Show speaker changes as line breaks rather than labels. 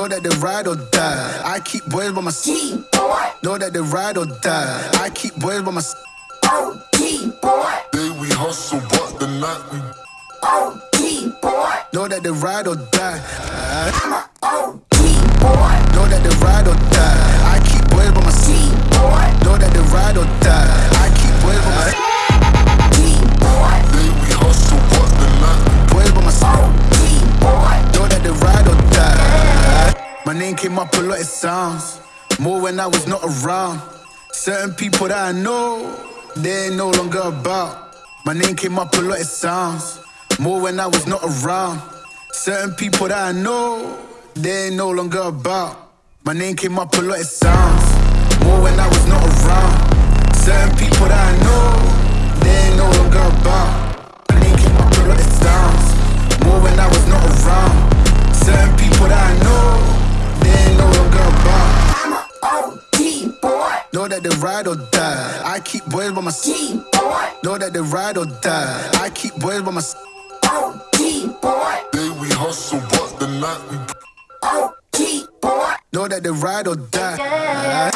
Know that they ride or die. I keep boys by my side. Know that they ride or die. I keep boys by my side.
Day we hustle, but the night we
Know that they ride or die. Name came up a lot, it sounds. More when I was not around. Certain people that I know, they ain't no longer about. My name came up a lot, it sounds. More when I was not around. Certain people that I know, they ain't no longer about. My name came up a lot, it sounds. More when I was not around. Certain people that I know, they ain't no longer about. Know that they ride or die. I keep boys by my side. Know that they ride or die. I keep boys by my side.
day we hustle, but the night we
Know that they ride or die.